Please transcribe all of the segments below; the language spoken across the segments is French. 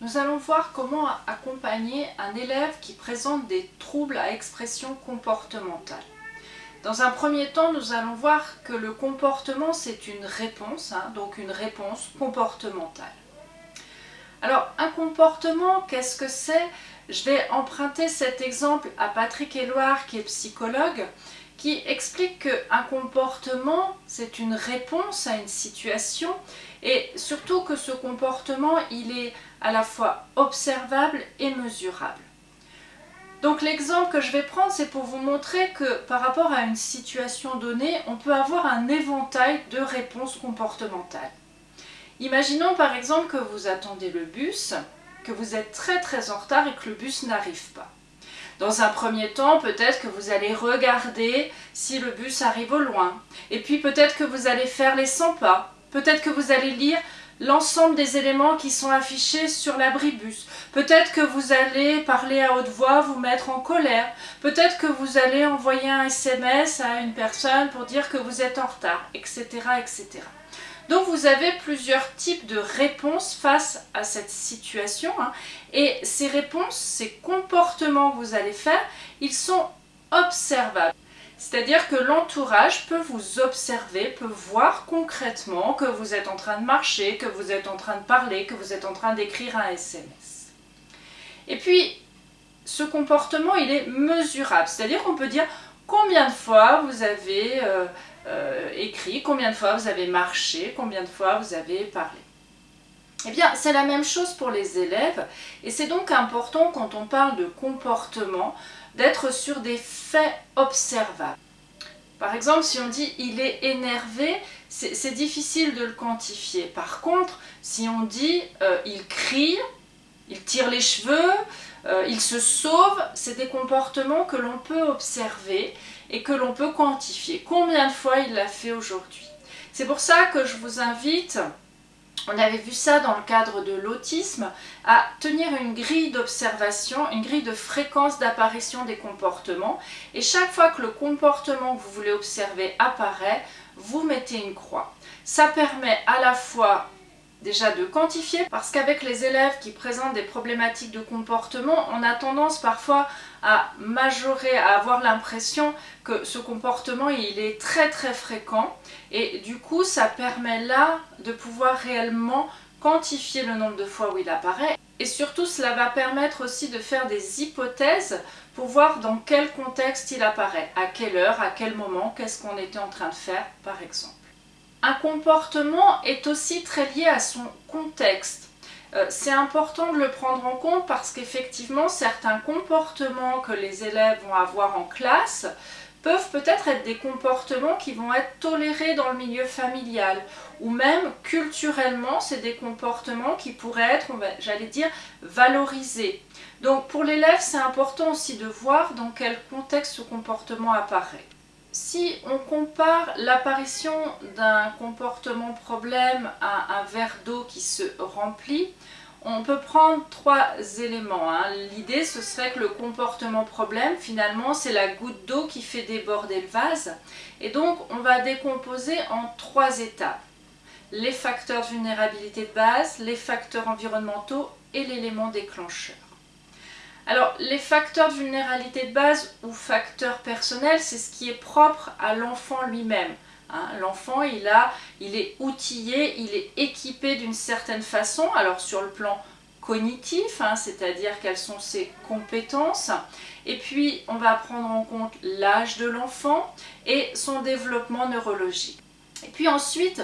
nous allons voir comment accompagner un élève qui présente des troubles à expression comportementale. Dans un premier temps, nous allons voir que le comportement, c'est une réponse, hein, donc une réponse comportementale. Alors, un comportement, qu'est-ce que c'est? Je vais emprunter cet exemple à Patrick Éloire, qui est psychologue, qui explique qu'un comportement, c'est une réponse à une situation, et surtout que ce comportement, il est à la fois observable et mesurable. Donc l'exemple que je vais prendre, c'est pour vous montrer que par rapport à une situation donnée, on peut avoir un éventail de réponses comportementales. Imaginons par exemple que vous attendez le bus, que vous êtes très très en retard et que le bus n'arrive pas. Dans un premier temps, peut-être que vous allez regarder si le bus arrive au loin. Et puis peut-être que vous allez faire les 100 pas. Peut-être que vous allez lire l'ensemble des éléments qui sont affichés sur l'abribus. Peut-être que vous allez parler à haute voix, vous mettre en colère. Peut-être que vous allez envoyer un SMS à une personne pour dire que vous êtes en retard, etc. etc. Donc vous avez plusieurs types de réponses face à cette situation. Hein. et ces réponses, ces comportements que vous allez faire, ils sont observables. C'est-à-dire que l'entourage peut vous observer, peut voir concrètement que vous êtes en train de marcher, que vous êtes en train de parler, que vous êtes en train d'écrire un SMS. Et puis, ce comportement, il est mesurable. C'est-à-dire qu'on peut dire combien de fois vous avez euh, euh, écrit, combien de fois vous avez marché, combien de fois vous avez parlé. Eh bien, c'est la même chose pour les élèves et c'est donc important quand on parle de comportement d'être sur des faits observables. Par exemple, si on dit « il est énervé », c'est difficile de le quantifier. Par contre, si on dit euh, il crie »,« il tire les cheveux euh, il se sauve », c'est des comportements que l'on peut observer et que l'on peut quantifier. Combien de fois il l'a fait aujourd'hui? C'est pour ça que je vous invite on avait vu ça dans le cadre de l'autisme, à tenir une grille d'observation, une grille de fréquence d'apparition des comportements. Et chaque fois que le comportement que vous voulez observer apparaît, vous mettez une croix. Ça permet à la fois déjà de quantifier parce qu'avec les élèves qui présentent des problématiques de comportement, on a tendance parfois à majorer, à avoir l'impression que ce comportement il est très très fréquent. Et du coup ça permet là de pouvoir réellement quantifier le nombre de fois où il apparaît. Et surtout cela va permettre aussi de faire des hypothèses pour voir dans quel contexte il apparaît, à quelle heure, à quel moment, qu'est-ce qu'on était en train de faire par exemple. Un comportement est aussi très lié à son contexte. Euh, c'est important de le prendre en compte parce qu'effectivement certains comportements que les élèves vont avoir en classe peuvent peut-être être des comportements qui vont être tolérés dans le milieu familial ou même culturellement c'est des comportements qui pourraient être, j'allais dire, valorisés. Donc pour l'élève c'est important aussi de voir dans quel contexte ce comportement apparaît si on compare l'apparition d'un comportement problème à un verre d'eau qui se remplit, on peut prendre trois éléments. Hein. L'idée, ce serait que le comportement problème, finalement, c'est la goutte d'eau qui fait déborder le vase. Et donc, on va décomposer en trois étapes. Les facteurs de vulnérabilité de base, les facteurs environnementaux et l'élément déclencheur. Alors, les facteurs de vulnérabilité de base ou facteurs personnels, c'est ce qui est propre à l'enfant lui-même. Hein. L'enfant, il, il est outillé, il est équipé d'une certaine façon, alors sur le plan cognitif, hein, c'est-à-dire quelles sont ses compétences, et puis on va prendre en compte l'âge de l'enfant et son développement neurologique. Et puis ensuite,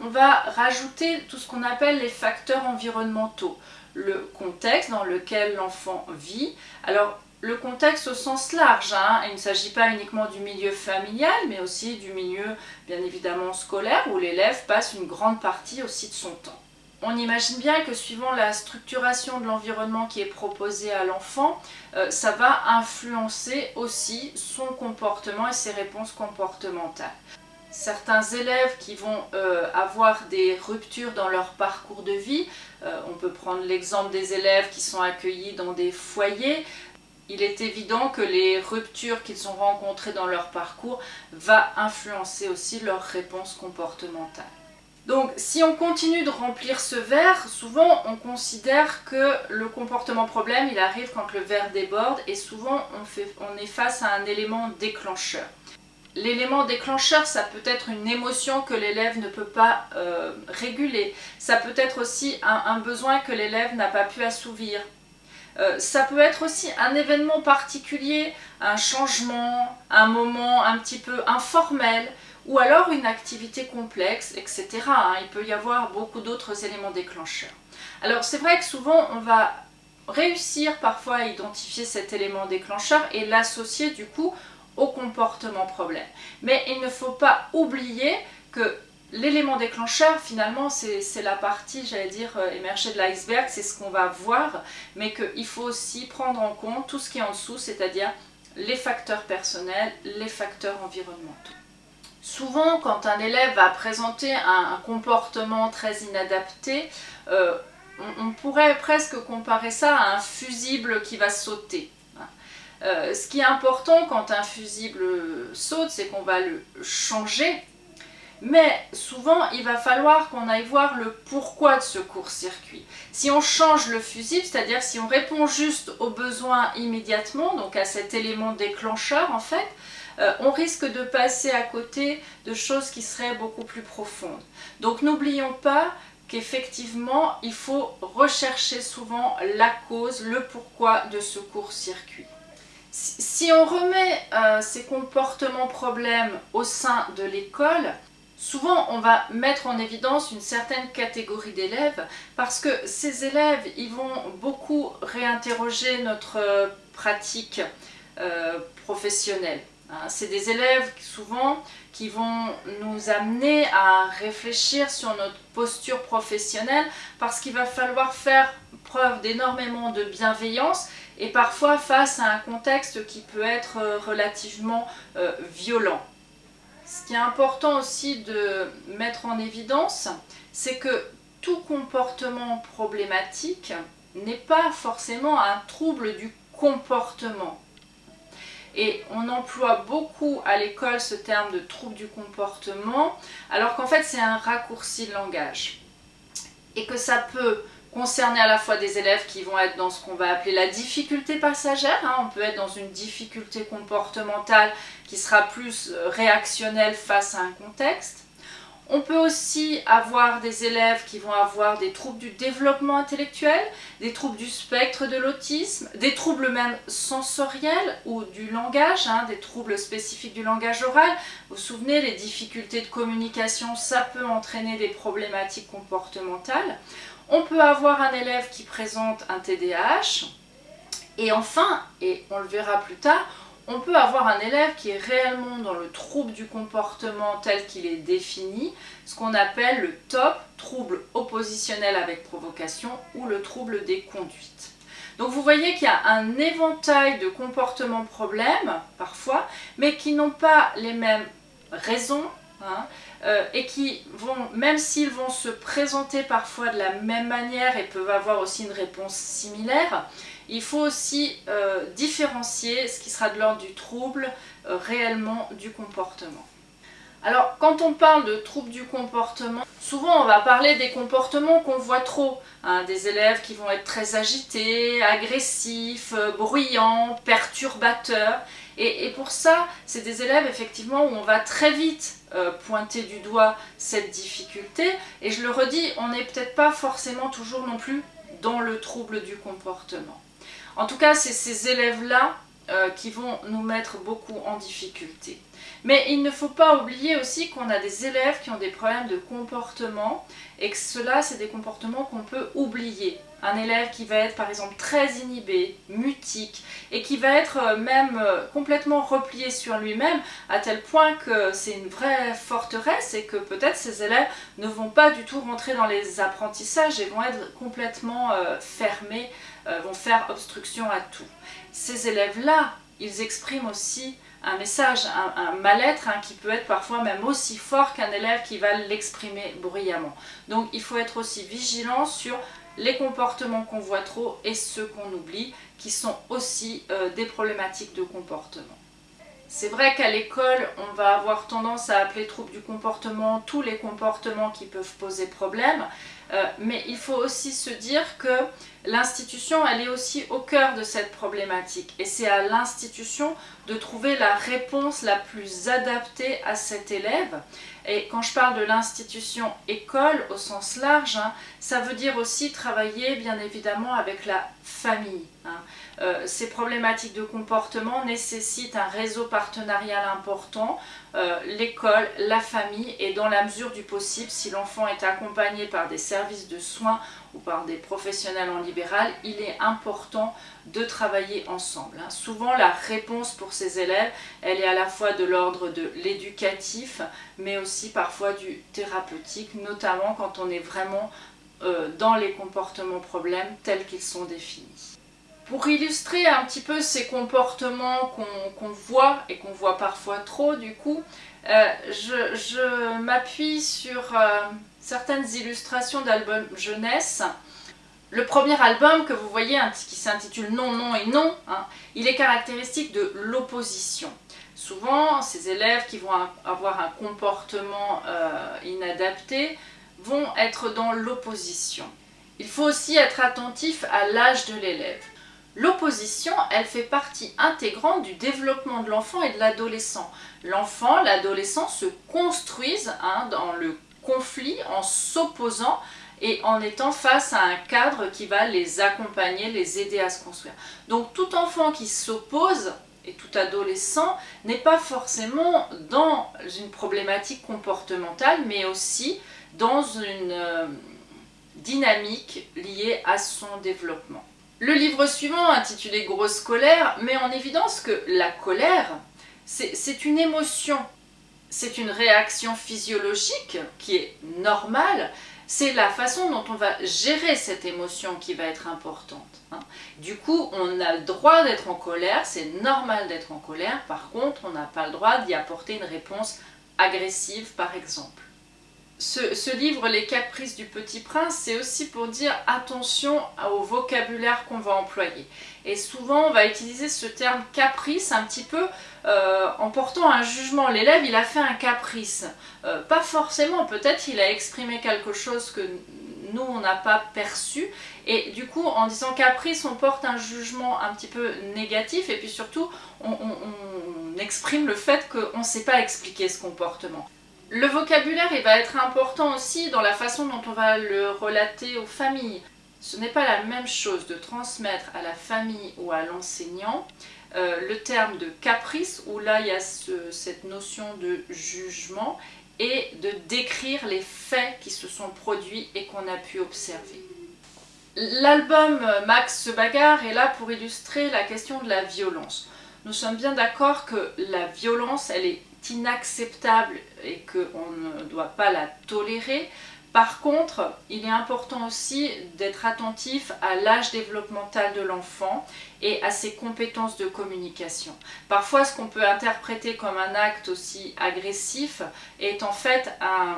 on va rajouter tout ce qu'on appelle les facteurs environnementaux le contexte dans lequel l'enfant vit. Alors, le contexte au sens large, hein. il ne s'agit pas uniquement du milieu familial, mais aussi du milieu, bien évidemment, scolaire, où l'élève passe une grande partie aussi de son temps. On imagine bien que suivant la structuration de l'environnement qui est proposé à l'enfant, euh, ça va influencer aussi son comportement et ses réponses comportementales certains élèves qui vont euh, avoir des ruptures dans leur parcours de vie. Euh, on peut prendre l'exemple des élèves qui sont accueillis dans des foyers. Il est évident que les ruptures qu'ils ont rencontrées dans leur parcours va influencer aussi leur réponse comportementale. Donc si on continue de remplir ce verre, souvent on considère que le comportement problème il arrive quand le verre déborde et souvent on, on est face à un élément déclencheur. L'élément déclencheur, ça peut être une émotion que l'élève ne peut pas euh, réguler. Ça peut être aussi un, besoin que l'élève n'a pas pu assouvir. Euh, ça peut être aussi un événement particulier, un changement, un moment un petit peu informel, ou alors une activité complexe, etc. Hein. Il peut y avoir beaucoup d'autres éléments déclencheurs. Alors c'est vrai que souvent on va réussir parfois à identifier cet élément déclencheur et l'associer du coup comportement problème. Mais il ne faut pas oublier que l'élément déclencheur, finalement, c'est la partie, j'allais dire, euh, émergée de l'iceberg, c'est ce qu'on va voir, mais qu'il faut aussi prendre en compte tout ce qui est en dessous, c'est-à-dire les facteurs personnels, les facteurs environnementaux. Souvent, quand un élève va présenter un, comportement très inadapté, euh, on, pourrait presque comparer ça à un fusible qui va sauter. Euh, ce qui est important quand un fusible saute, c'est qu'on va le changer. Mais souvent, il va falloir qu'on aille voir le pourquoi de ce court-circuit. Si on change le fusible, c'est-à-dire si on répond juste aux besoins immédiatement, donc à cet élément déclencheur en fait, euh, on risque de passer à côté de choses qui seraient beaucoup plus profondes. Donc n'oublions pas qu'effectivement, il faut rechercher souvent la cause, le pourquoi de ce court-circuit. Si on remet euh, ces comportements problèmes au sein de l'école, souvent on va mettre en évidence une certaine catégorie d'élèves parce que ces élèves, ils vont beaucoup réinterroger notre euh, pratique professionnelle. Hein, c'est des élèves souvent qui vont nous amener à réfléchir sur notre posture professionnelle parce qu'il va falloir faire preuve d'énormément de bienveillance et parfois face à un contexte qui peut être euh, relativement euh, violent. Ce qui est important aussi de mettre en évidence, c'est que tout comportement problématique n'est pas forcément un trouble du comportement. Et on emploie beaucoup à l'école ce terme de trouble du comportement, alors qu'en fait c'est un raccourci de langage. Et que ça peut concerner à la fois des élèves qui vont être dans ce qu'on va appeler la difficulté passagère, hein. on peut être dans une difficulté comportementale qui sera plus euh, réactionnelle face à un contexte, on peut aussi avoir des élèves qui vont avoir des troubles du développement intellectuel, des troubles du spectre de l'autisme, des troubles même sensoriels ou du langage, hein, des troubles spécifiques du langage oral. Vous vous souvenez, les difficultés de communication, ça peut entraîner des problématiques comportementales. On peut avoir un élève qui présente un TDAH. Et enfin, et on le verra plus tard, on peut avoir un élève qui est réellement dans le trouble du comportement tel qu'il est défini, ce qu'on appelle le TOP, trouble oppositionnel avec provocation, ou le trouble des conduites. Donc vous voyez qu'il y a un éventail de comportements problèmes, parfois, mais qui n'ont pas les mêmes raisons, hein, euh, et qui vont, même s'ils vont se présenter parfois de la même manière et peuvent avoir aussi une réponse similaire, il faut aussi euh, différencier ce qui sera de l'ordre du trouble euh, réellement du comportement. Alors, quand on parle de trouble du comportement, souvent on va parler des comportements qu'on voit trop. Hein, des élèves qui vont être très agités, agressifs, bruyants, perturbateurs. Et, pour ça, c'est des élèves effectivement où on va très vite pointer du doigt cette difficulté. Et je le redis, on n'est peut-être pas forcément toujours non plus dans le trouble du comportement. En tout cas, c'est ces élèves-là euh, qui vont nous mettre beaucoup en difficulté. Mais il ne faut pas oublier aussi qu'on a des élèves qui ont des problèmes de comportement et que cela, c'est des comportements qu'on peut oublier. Un élève qui va être par exemple très inhibé, mutique et qui va être euh, même euh, complètement replié sur lui-même à tel point que c'est une vraie forteresse et que peut-être ces élèves ne vont pas du tout rentrer dans les apprentissages et vont être complètement fermés, vont faire obstruction à tout. Ces élèves-là, ils expriment aussi un message, un, mal-être hein, qui peut être parfois même aussi fort qu'un élève qui va l'exprimer bruyamment. Donc il faut être aussi vigilant sur les comportements qu'on voit trop et ceux qu'on oublie, qui sont aussi euh, des problématiques de comportement. C'est vrai qu'à l'école, on va avoir tendance à appeler troubles du comportement tous les comportements qui peuvent poser problème, euh, mais il faut aussi se dire que l'institution, elle est aussi au cœur de cette problématique et c'est à l'institution de trouver la réponse la plus adaptée à cet élève. Et quand je parle de l'institution école au sens large, hein, ça veut dire aussi travailler bien évidemment avec la famille. Hein. Euh, ces problématiques de comportement nécessitent un réseau partenarial important, euh, l'école, la famille et dans la mesure du possible, si l'enfant est accompagné par des services de soins ou par des professionnels en libéral, il est important de travailler ensemble. Hein. Souvent la réponse pour ces élèves, elle est à la fois de l'ordre de l'éducatif, mais aussi parfois du thérapeutique, notamment quand on est vraiment euh, dans les comportements problèmes tels qu'ils sont définis. Pour illustrer un petit peu ces comportements qu'on voit et qu'on voit parfois trop du coup, euh, je, m'appuie sur euh, certaines illustrations d'albums jeunesse. Le premier album que vous voyez, qui s'intitule Non, non et non, hein, il est caractéristique de l'opposition. Souvent, ces élèves qui vont avoir un comportement euh, inadapté vont être dans l'opposition. Il faut aussi être attentif à l'âge de l'élève. L'opposition, elle fait partie intégrante du développement de l'enfant et de l'adolescent. L'enfant, l'adolescent se construisent hein, dans le conflit en s'opposant et en étant face à un cadre qui va les accompagner, les aider à se construire. Donc tout enfant qui s'oppose et tout adolescent n'est pas forcément dans une problématique comportementale, mais aussi dans une euh, dynamique liée à son développement. Le livre suivant, intitulé Grosse colère, met en évidence que la colère, c'est une émotion, c'est une réaction physiologique qui est normale, c'est la façon dont on va gérer cette émotion qui va être importante. Hein. Du coup, on a le droit d'être en colère, c'est normal d'être en colère, par contre, on n'a pas le droit d'y apporter une réponse agressive, par exemple ce, livre, Les caprices du petit prince, c'est aussi pour dire attention au vocabulaire qu'on va employer. Et souvent, on va utiliser ce terme caprice un petit peu euh, en portant un jugement. L'élève, il a fait un caprice. Euh, pas forcément, peut-être il a exprimé quelque chose que nous, on n'a pas perçu. Et du coup, en disant caprice, on porte un jugement un petit peu négatif. Et puis surtout, on, on exprime le fait qu'on ne sait pas expliquer ce comportement. Le vocabulaire il va être important aussi dans la façon dont on va le relater aux familles. Ce n'est pas la même chose de transmettre à la famille ou à l'enseignant euh, le terme de caprice, où là il y a cette notion de jugement, et de décrire les faits qui se sont produits et qu'on a pu observer. L'album Max se bagarre est là pour illustrer la question de la violence. Nous sommes bien d'accord que la violence, elle est inacceptable et qu'on ne doit pas la tolérer. Par contre, il est important aussi d'être attentif à l'âge développemental de l'enfant et à ses compétences de communication. Parfois, ce qu'on peut interpréter comme un acte aussi agressif est en fait un,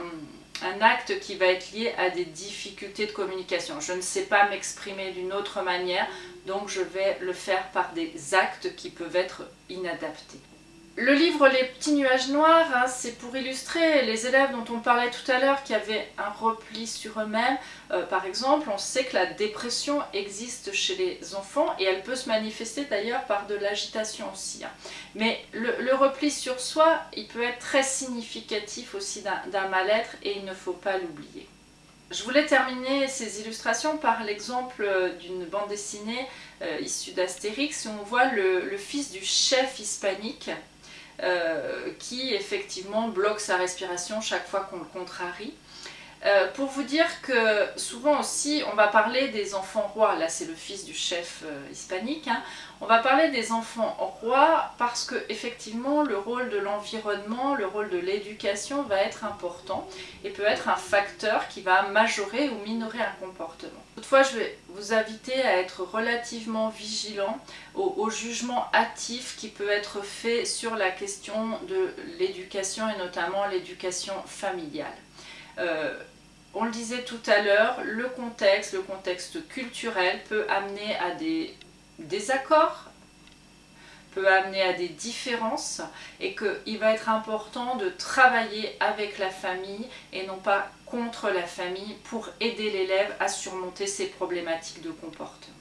un acte qui va être lié à des difficultés de communication. Je ne sais pas m'exprimer d'une autre manière, donc je vais le faire par des actes qui peuvent être inadaptés. Le livre Les petits nuages noirs, hein, c'est pour illustrer les élèves dont on parlait tout à l'heure qui avaient un repli sur eux-mêmes. Euh, par exemple, on sait que la dépression existe chez les enfants et elle peut se manifester d'ailleurs par de l'agitation aussi. Hein. Mais le, repli sur soi, il peut être très significatif aussi d'un mal-être et il ne faut pas l'oublier. Je voulais terminer ces illustrations par l'exemple euh, d'une bande dessinée euh, issue d'Astérix où on voit le fils du chef hispanique euh, qui effectivement bloque sa respiration chaque fois qu'on le contrarie. Euh, pour vous dire que souvent aussi on va parler des enfants rois, là c'est le fils du chef euh, hispanique, hein. on va parler des enfants rois parce que effectivement le rôle de l'environnement, le rôle de l'éducation va être important et peut être un facteur qui va majorer ou minorer un comportement. Toutefois je vais vous inviter à être relativement vigilant au, jugement hâtif qui peut être fait sur la question de l'éducation et notamment l'éducation familiale. Euh, on le disait tout à l'heure, le contexte, le contexte culturel peut amener à des désaccords, peut amener à des différences et qu'il va être important de travailler avec la famille et non pas contre la famille pour aider l'élève à surmonter ses problématiques de comportement.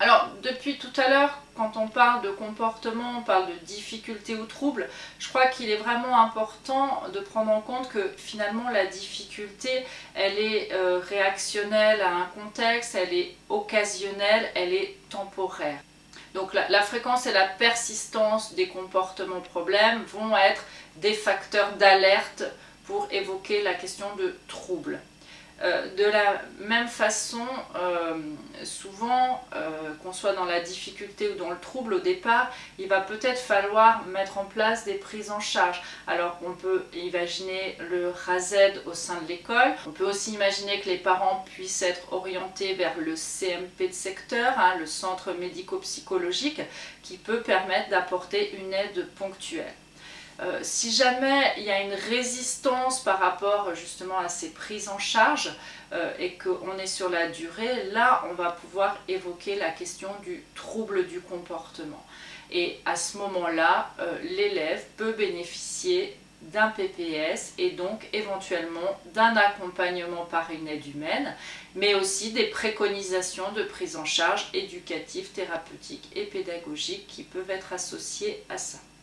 Alors, depuis tout à l'heure, quand on parle de comportement, on parle de difficulté ou trouble, je crois qu'il est vraiment important de prendre en compte que finalement la difficulté, elle est euh, réactionnelle à un contexte, elle est occasionnelle, elle est temporaire. Donc la, fréquence et la persistance des comportements problèmes vont être des facteurs d'alerte pour évoquer la question de trouble. Euh, de la même façon, euh, souvent, euh, qu'on soit dans la difficulté ou dans le trouble au départ, il va peut-être falloir mettre en place des prises en charge. Alors on peut imaginer le RASED au sein de l'école, on peut aussi imaginer que les parents puissent être orientés vers le CMP de secteur, hein, le centre médico-psychologique, qui peut permettre d'apporter une aide ponctuelle. Euh, si jamais il y a une résistance par rapport justement à ces prises en charge euh, et qu'on est sur la durée, là on va pouvoir évoquer la question du trouble du comportement. Et à ce moment-là, euh, l'élève peut bénéficier d'un PPS et donc éventuellement d'un accompagnement par une aide humaine, mais aussi des préconisations de prise en charge éducative, thérapeutique et pédagogique qui peuvent être associées à ça.